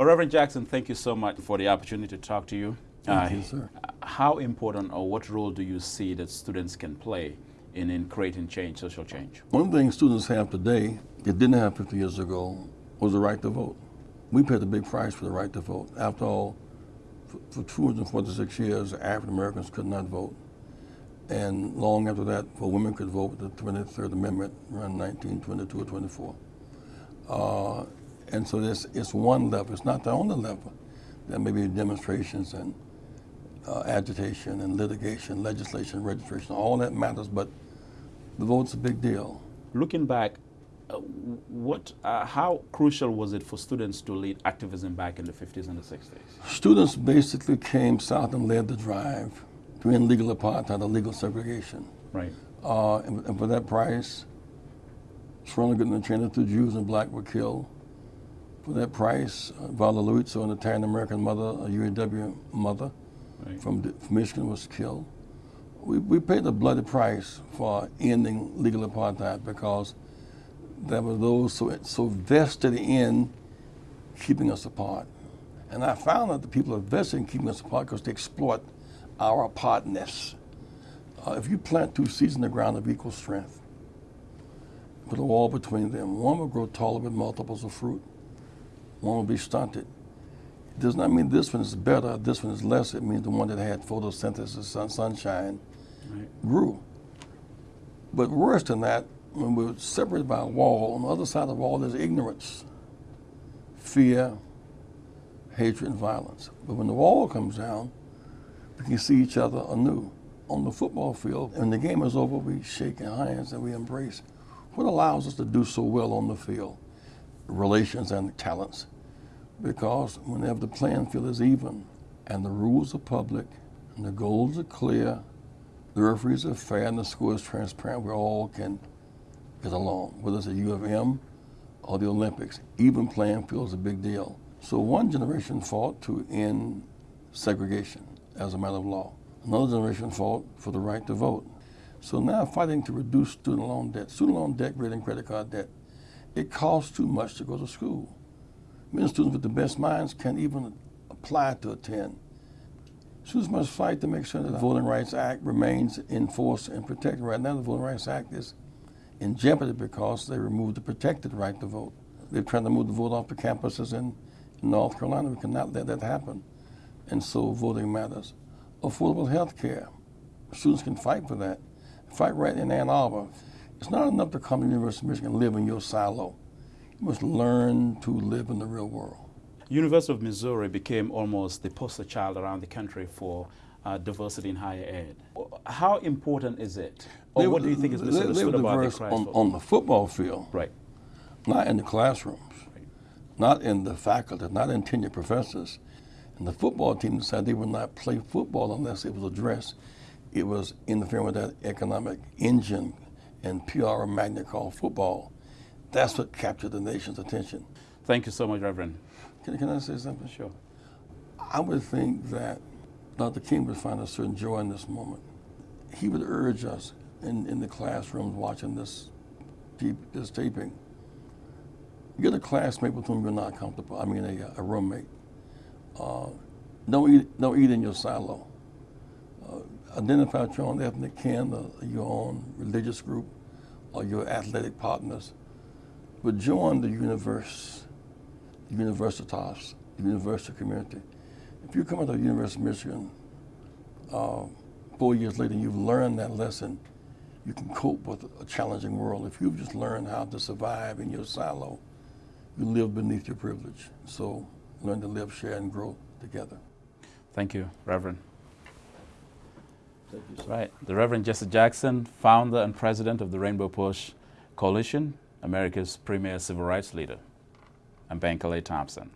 Well, Reverend Jackson, thank you so much for the opportunity to talk to you. Thank uh, you, sir. How important or what role do you see that students can play in, in creating change, social change? One thing students have today that didn't have 50 years ago was the right to vote. We paid a big price for the right to vote. After all, for, for 246 years, African Americans could not vote. And long after that, for women could vote with the 23rd Amendment around 1922 or 24. Uh, and so this it's one level. It's not the only level. There may be demonstrations and uh, agitation and litigation, legislation, registration, all that matters, but the vote's a big deal. Looking back, uh, what, uh, how crucial was it for students to lead activism back in the 50s and the 60s? Students basically came south and led the drive to end legal apartheid or legal segregation. Right. Uh, and, and, for that price, Ronald Goodman Chaney, two Jews and black were killed. For that price, uh, Viola Liuzzo, an Italian American mother, a UAW mother right. from, from, Michigan, was killed. We, we paid a bloody price for ending legal apartheid because there were those so, so vested in keeping us apart. And I found that the people are vested in keeping us apart because they exploit our apartness. Uh, if you plant two seeds in the ground of equal strength, put a wall between them, one will grow taller with multiples of fruit, one will be stunted. It does not mean this one is better, this one is less. It means the one that had photosynthesis, sun, sunshine, right. grew. But worse than that, when we're separated by a wall, on the other side of the wall there's ignorance, fear, hatred, and violence. But when the wall comes down, we can see each other anew. On the football field, when the game is over, we shake hands and we embrace. What allows us to do so well on the field? Relations and talents. Because whenever the playing field is even and the rules are public and the goals are clear, the referees are fair and the score is transparent, we all can get along, whether it's a U of M or the Olympics. Even playing field is a big deal. So one generation fought to end segregation as a matter of law. Another generation fought for the right to vote. So now fighting to reduce student loan debt. Student loan debt than credit card debt. It costs too much to go to school. Many students with the best minds can't even apply to attend. Students must fight to make sure that the Voting Rights Act remains in force and protected. Right now, the Voting Rights Act is in jeopardy because they removed the protected right to vote. They're trying to move the vote off the campuses in, in North Carolina. We cannot let that happen. And so voting matters. Affordable health care. Students can fight for that. Fight right in Ann Arbor. It's not enough to come to the University of Michigan and live in your silo. Must learn to live in the real world. University of Missouri became almost the poster child around the country for uh, diversity in higher ed. How important is it? Or what do you think is misunderstood about the on, on, the football field. Right. Not in the classrooms. Right. Not in the faculty, not in tenured professors. And the football team decided they would not play football unless it was addressed. It was interfering with that economic engine and PR magnet called football. That's what captured the nation's attention. Thank you so much, Reverend. Can, can I say something? Sure. I would think that Dr. King would find a certain joy in this moment. He would urge us in, in the classrooms watching this, this taping, get a classmate with whom you're not comfortable, I mean a, a roommate. Uh, don't, eat, don't eat in your silo. Uh, identify your own ethnic kin, uh, your own religious group, or your athletic partners. But join the universe, the universitas, the university community. If you come out of the University of Michigan uh, four years later and you've learned that lesson, you can cope with a challenging world. If you've just learned how to survive in your silo, you live beneath your privilege. So learn to live, share, and grow together. Thank you, Reverend. Thank you, right. The Reverend Jesse Jackson, founder and president of the Rainbow Push Coalition, America's premier civil rights leader. I'm Calais Thompson.